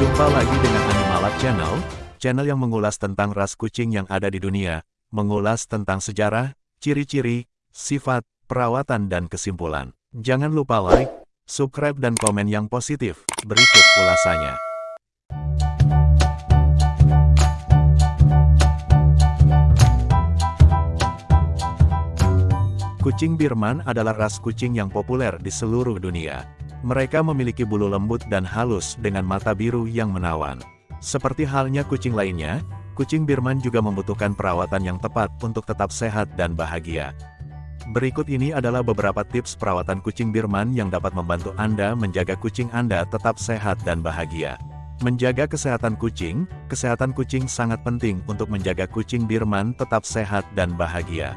Jumpa lagi dengan Animalab Channel, channel yang mengulas tentang ras kucing yang ada di dunia, mengulas tentang sejarah, ciri-ciri, sifat, perawatan dan kesimpulan. Jangan lupa like, subscribe dan komen yang positif. Berikut ulasannya. Kucing Birman adalah ras kucing yang populer di seluruh dunia. Mereka memiliki bulu lembut dan halus dengan mata biru yang menawan. Seperti halnya kucing lainnya, kucing Birman juga membutuhkan perawatan yang tepat untuk tetap sehat dan bahagia. Berikut ini adalah beberapa tips perawatan kucing Birman yang dapat membantu Anda menjaga kucing Anda tetap sehat dan bahagia. Menjaga kesehatan kucing, kesehatan kucing sangat penting untuk menjaga kucing Birman tetap sehat dan bahagia.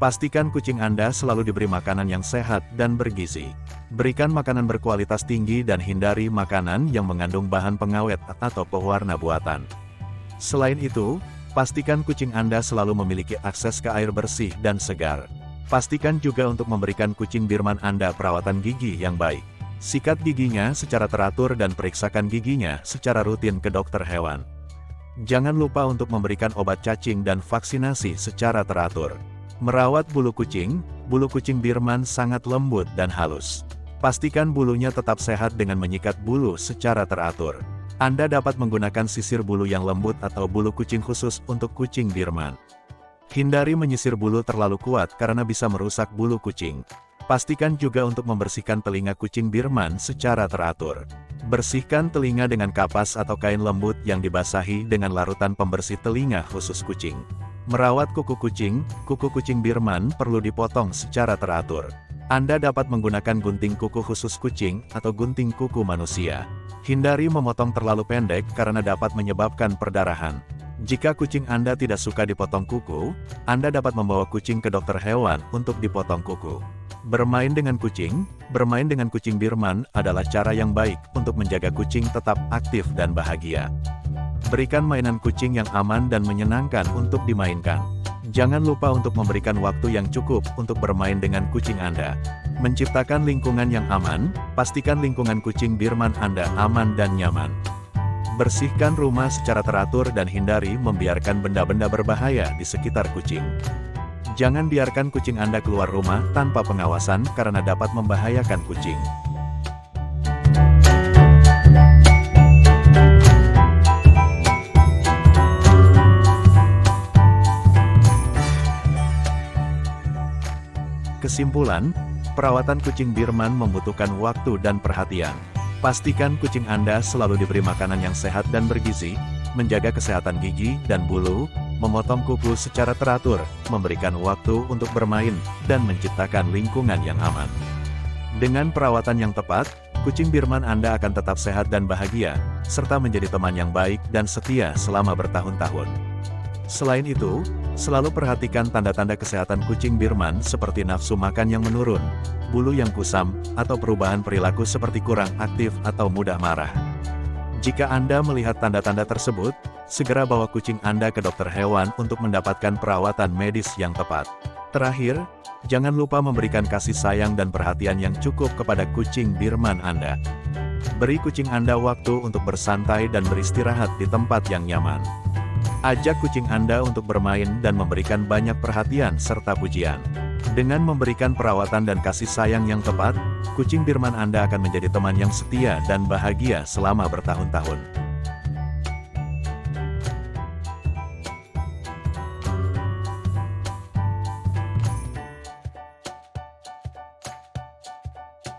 Pastikan kucing Anda selalu diberi makanan yang sehat dan bergizi. Berikan makanan berkualitas tinggi dan hindari makanan yang mengandung bahan pengawet atau pewarna buatan. Selain itu, pastikan kucing Anda selalu memiliki akses ke air bersih dan segar. Pastikan juga untuk memberikan kucing Birman Anda perawatan gigi yang baik. Sikat giginya secara teratur dan periksakan giginya secara rutin ke dokter hewan. Jangan lupa untuk memberikan obat cacing dan vaksinasi secara teratur. Merawat bulu kucing, bulu kucing Birman sangat lembut dan halus. Pastikan bulunya tetap sehat dengan menyikat bulu secara teratur. Anda dapat menggunakan sisir bulu yang lembut atau bulu kucing khusus untuk kucing Birman. Hindari menyisir bulu terlalu kuat karena bisa merusak bulu kucing. Pastikan juga untuk membersihkan telinga kucing Birman secara teratur. Bersihkan telinga dengan kapas atau kain lembut yang dibasahi dengan larutan pembersih telinga khusus kucing. Merawat kuku kucing, kuku kucing Birman perlu dipotong secara teratur. Anda dapat menggunakan gunting kuku khusus kucing atau gunting kuku manusia. Hindari memotong terlalu pendek karena dapat menyebabkan perdarahan. Jika kucing Anda tidak suka dipotong kuku, Anda dapat membawa kucing ke dokter hewan untuk dipotong kuku. Bermain dengan kucing, bermain dengan kucing Birman adalah cara yang baik untuk menjaga kucing tetap aktif dan bahagia. Berikan mainan kucing yang aman dan menyenangkan untuk dimainkan. Jangan lupa untuk memberikan waktu yang cukup untuk bermain dengan kucing Anda. Menciptakan lingkungan yang aman, pastikan lingkungan kucing Birman Anda aman dan nyaman. Bersihkan rumah secara teratur dan hindari membiarkan benda-benda berbahaya di sekitar kucing. Jangan biarkan kucing Anda keluar rumah tanpa pengawasan karena dapat membahayakan kucing. Kesimpulan, perawatan kucing Birman membutuhkan waktu dan perhatian. Pastikan kucing Anda selalu diberi makanan yang sehat dan bergizi, menjaga kesehatan gigi dan bulu, memotong kuku secara teratur, memberikan waktu untuk bermain, dan menciptakan lingkungan yang aman. Dengan perawatan yang tepat, kucing Birman Anda akan tetap sehat dan bahagia, serta menjadi teman yang baik dan setia selama bertahun-tahun. Selain itu, Selalu perhatikan tanda-tanda kesehatan kucing Birman seperti nafsu makan yang menurun, bulu yang kusam, atau perubahan perilaku seperti kurang aktif atau mudah marah. Jika Anda melihat tanda-tanda tersebut, segera bawa kucing Anda ke dokter hewan untuk mendapatkan perawatan medis yang tepat. Terakhir, jangan lupa memberikan kasih sayang dan perhatian yang cukup kepada kucing Birman Anda. Beri kucing Anda waktu untuk bersantai dan beristirahat di tempat yang nyaman. Ajak kucing Anda untuk bermain dan memberikan banyak perhatian serta pujian. Dengan memberikan perawatan dan kasih sayang yang tepat, kucing Birman Anda akan menjadi teman yang setia dan bahagia selama bertahun-tahun.